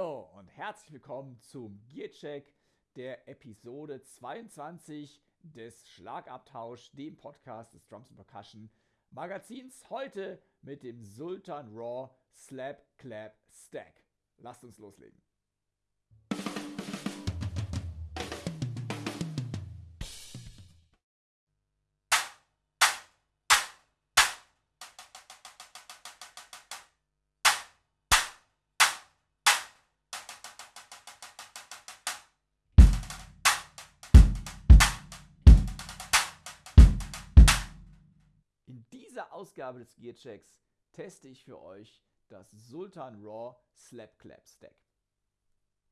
Hallo und herzlich willkommen zum Gearcheck der Episode 22 des Schlagabtausch, dem Podcast des Drums Percussion Magazins. Heute mit dem Sultan Raw Slap Clap Stack. Lasst uns loslegen. Ausgabe des Gearchecks teste ich für euch das Sultan Raw Slap Clap Stack.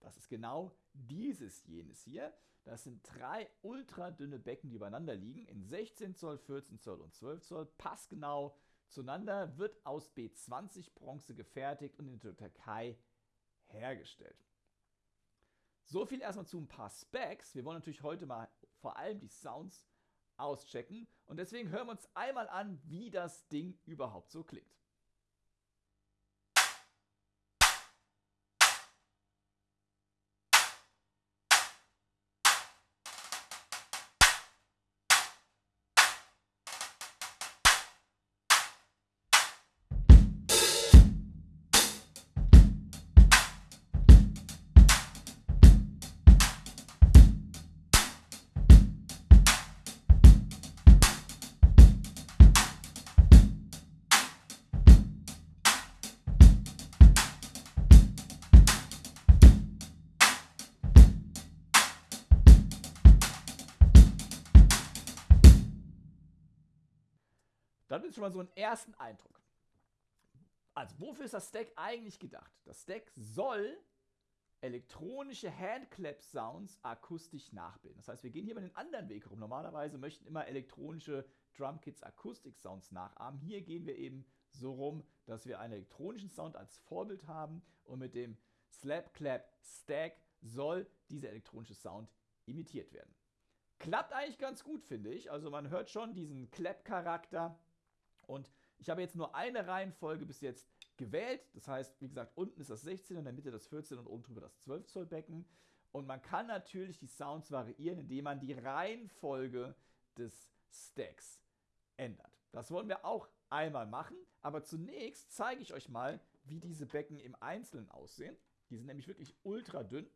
Das ist genau dieses jenes hier. Das sind drei ultra dünne Becken, die übereinander liegen, in 16 Zoll, 14 Zoll und 12 Zoll, passgenau zueinander, wird aus B20 Bronze gefertigt und in der Türkei hergestellt. So viel erstmal zu ein paar Specs. Wir wollen natürlich heute mal vor allem die Sounds auschecken. Und deswegen hören wir uns einmal an, wie das Ding überhaupt so klingt. Ist schon mal so einen ersten Eindruck. Also, wofür ist das Stack eigentlich gedacht? Das Stack soll elektronische Handclap-Sounds akustisch nachbilden. Das heißt, wir gehen hier mal den anderen Weg rum. Normalerweise möchten immer elektronische Drumkits Akustik-Sounds nachahmen. Hier gehen wir eben so rum, dass wir einen elektronischen Sound als Vorbild haben und mit dem Slap Clap Stack soll dieser elektronische Sound imitiert werden. Klappt eigentlich ganz gut, finde ich. Also man hört schon diesen Clap-Charakter und ich habe jetzt nur eine Reihenfolge bis jetzt gewählt. Das heißt, wie gesagt, unten ist das 16 und in der Mitte das 14 und oben drüber das 12 Zoll Becken. Und man kann natürlich die Sounds variieren, indem man die Reihenfolge des Stacks ändert. Das wollen wir auch einmal machen, aber zunächst zeige ich euch mal, wie diese Becken im Einzelnen aussehen. Die sind nämlich wirklich ultra dünn.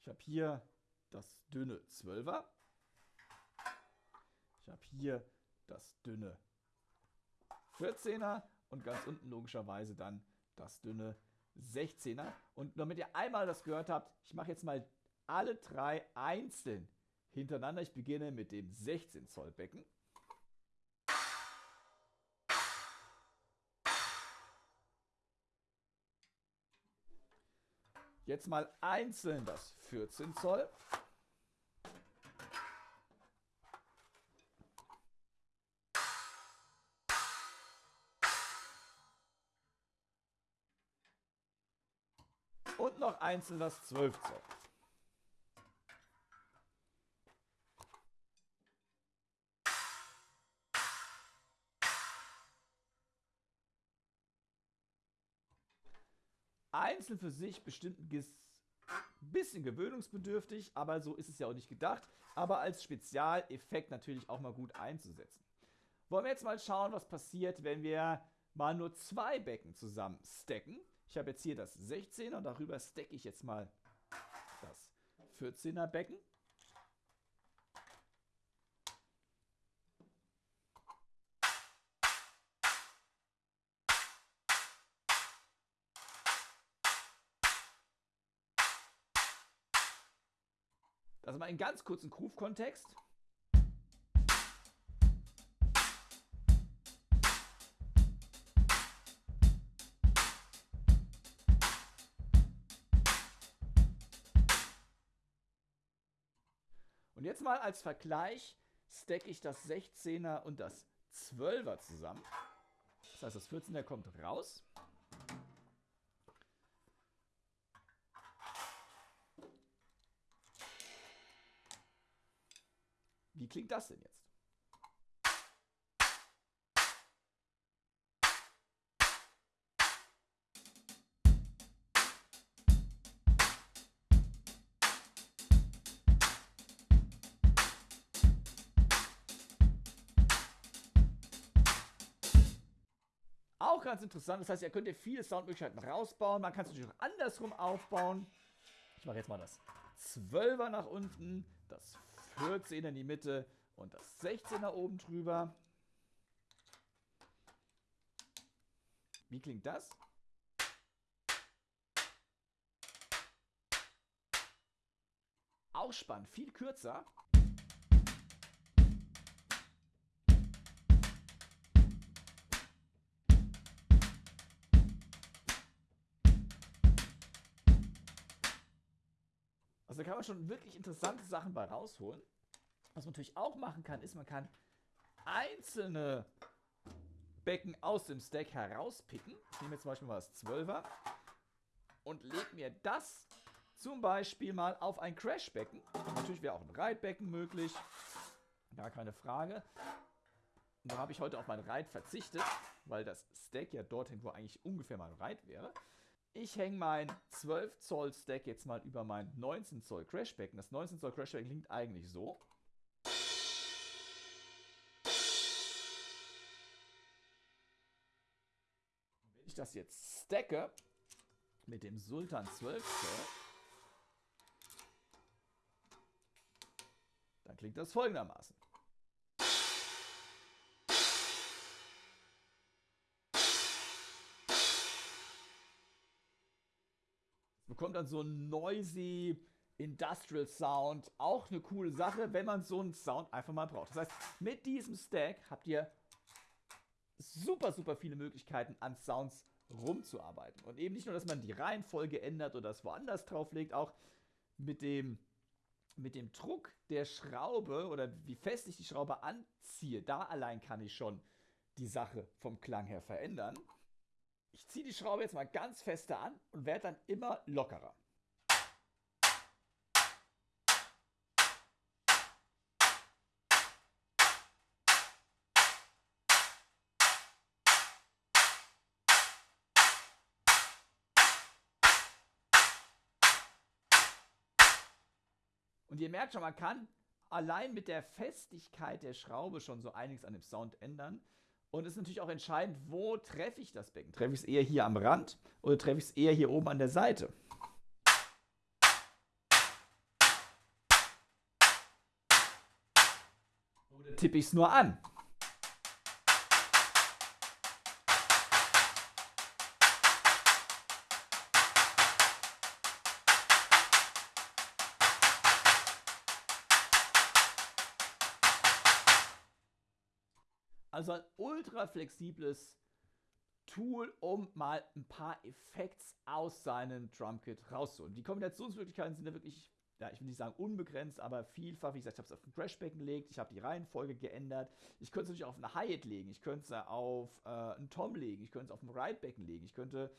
Ich habe hier das dünne 12er. Ich habe hier das dünne 14er und ganz unten logischerweise dann das dünne 16er. Und damit ihr einmal das gehört habt, ich mache jetzt mal alle drei einzeln hintereinander. Ich beginne mit dem 16 Zoll Becken. Jetzt mal einzeln das 14 Zoll. Und noch einzeln das 12 Zoll. Einzeln für sich bestimmt ein bisschen gewöhnungsbedürftig, aber so ist es ja auch nicht gedacht. Aber als Spezialeffekt natürlich auch mal gut einzusetzen. Wollen wir jetzt mal schauen, was passiert, wenn wir mal nur zwei Becken zusammen stacken. Ich habe jetzt hier das 16er und darüber stacke ich jetzt mal das 14er Becken. Das mal in ganz kurzen Groove-Kontext. Jetzt mal als Vergleich stacke ich das 16er und das 12er zusammen. Das heißt, das 14er kommt raus. Wie klingt das denn jetzt? Ganz interessant. Das heißt, ihr könnt ihr viele Soundmöglichkeiten rausbauen. Man kann es natürlich auch andersrum aufbauen. Ich mache jetzt mal das 12er nach unten, das 14er in die Mitte und das 16er oben drüber. Wie klingt das? Auch spannend, viel kürzer. Also da kann man schon wirklich interessante Sachen bei rausholen. Was man natürlich auch machen kann, ist, man kann einzelne Becken aus dem Stack herauspicken. Ich nehme jetzt zum Beispiel mal das 12er und lege mir das zum Beispiel mal auf ein Crashbecken. Natürlich wäre auch ein Reitbecken möglich. Gar keine Frage. Und da habe ich heute auf mein Reit verzichtet, weil das Stack ja dorthin, wo eigentlich ungefähr mein Reit wäre. Ich hänge mein 12 Zoll Stack jetzt mal über mein 19 Zoll Crashbecken. Das 19 Zoll Crashbecken klingt eigentlich so. Wenn ich das jetzt stacke mit dem Sultan 12 Zoll, dann klingt das folgendermaßen. Bekommt dann so ein noisy Industrial Sound. Auch eine coole Sache, wenn man so einen Sound einfach mal braucht. Das heißt, mit diesem Stack habt ihr super, super viele Möglichkeiten an Sounds rumzuarbeiten. Und eben nicht nur, dass man die Reihenfolge ändert oder das woanders drauflegt, auch mit dem, mit dem Druck der Schraube oder wie fest ich die Schraube anziehe, da allein kann ich schon die Sache vom Klang her verändern. Ich ziehe die Schraube jetzt mal ganz feste an und werde dann immer lockerer. Und ihr merkt schon, man kann allein mit der Festigkeit der Schraube schon so einiges an dem Sound ändern. Und es ist natürlich auch entscheidend, wo treffe ich das Becken? Treffe ich es eher hier am Rand oder treffe ich es eher hier oben an der Seite? Oder tippe ich es nur an? Also ein ultra flexibles Tool, um mal ein paar Effekte aus seinem Drumkit rauszuholen. Die Kombinationsmöglichkeiten sind ja wirklich, ja, ich will nicht sagen unbegrenzt, aber vielfach. Wie gesagt, ich habe es auf ein Crashback gelegt, ich habe die Reihenfolge geändert. Ich könnte es natürlich auf eine Hi-Hat legen, ich könnte es auf äh, einen Tom legen, ich könnte es auf ein Ridebecken legen, ich könnte.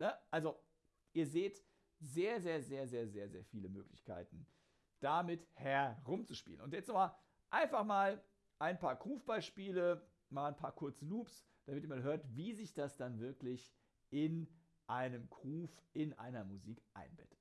Ne? Also, ihr seht sehr, sehr, sehr, sehr, sehr, sehr viele Möglichkeiten, damit herumzuspielen. Und jetzt nochmal einfach mal ein paar Groove-Beispiele, mal ein paar kurze Loops, damit ihr mal hört, wie sich das dann wirklich in einem Groove, in einer Musik einbettet.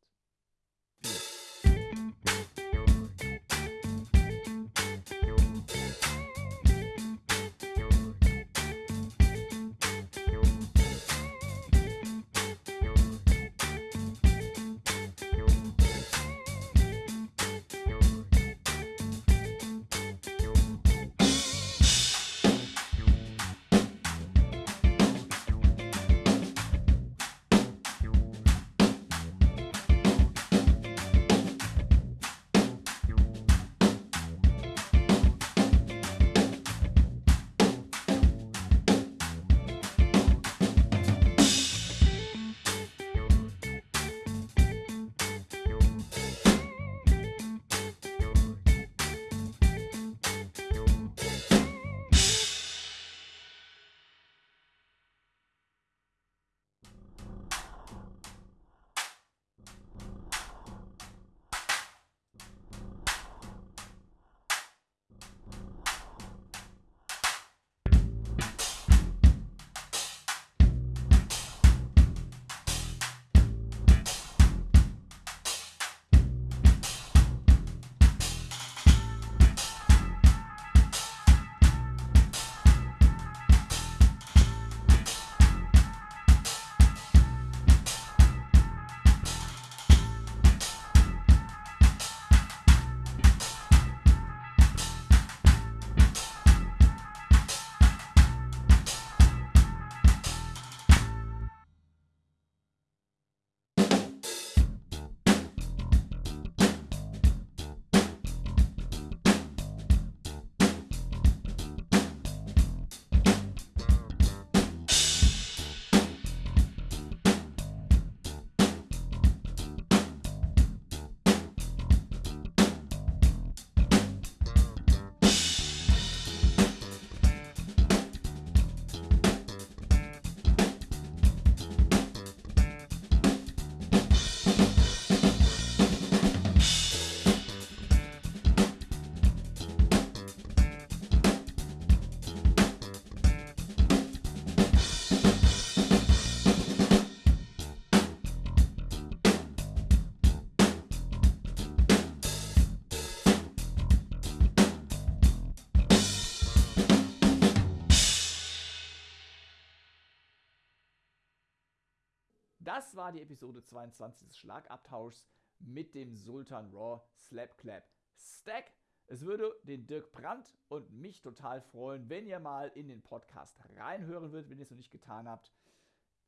Das war die Episode 22 des Schlagabtauschs mit dem Sultan Raw Slap Clap Stack. Es würde den Dirk Brandt und mich total freuen, wenn ihr mal in den Podcast reinhören würdet, wenn ihr es noch nicht getan habt.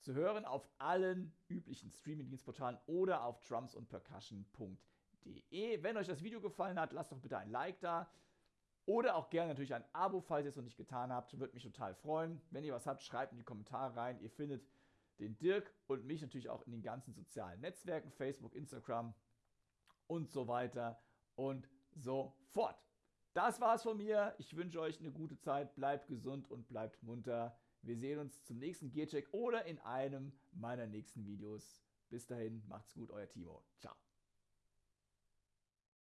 Zu hören auf allen üblichen Streaming-Dienstportalen oder auf drumsundpercussion.de. Wenn euch das Video gefallen hat, lasst doch bitte ein Like da. Oder auch gerne natürlich ein Abo, falls ihr es noch nicht getan habt. Würde mich total freuen. Wenn ihr was habt, schreibt in die Kommentare rein. Ihr findet den Dirk und mich natürlich auch in den ganzen sozialen Netzwerken, Facebook, Instagram und so weiter und so fort. Das war's von mir. Ich wünsche euch eine gute Zeit. Bleibt gesund und bleibt munter. Wir sehen uns zum nächsten Gearcheck oder in einem meiner nächsten Videos. Bis dahin, macht's gut, euer Timo. Ciao.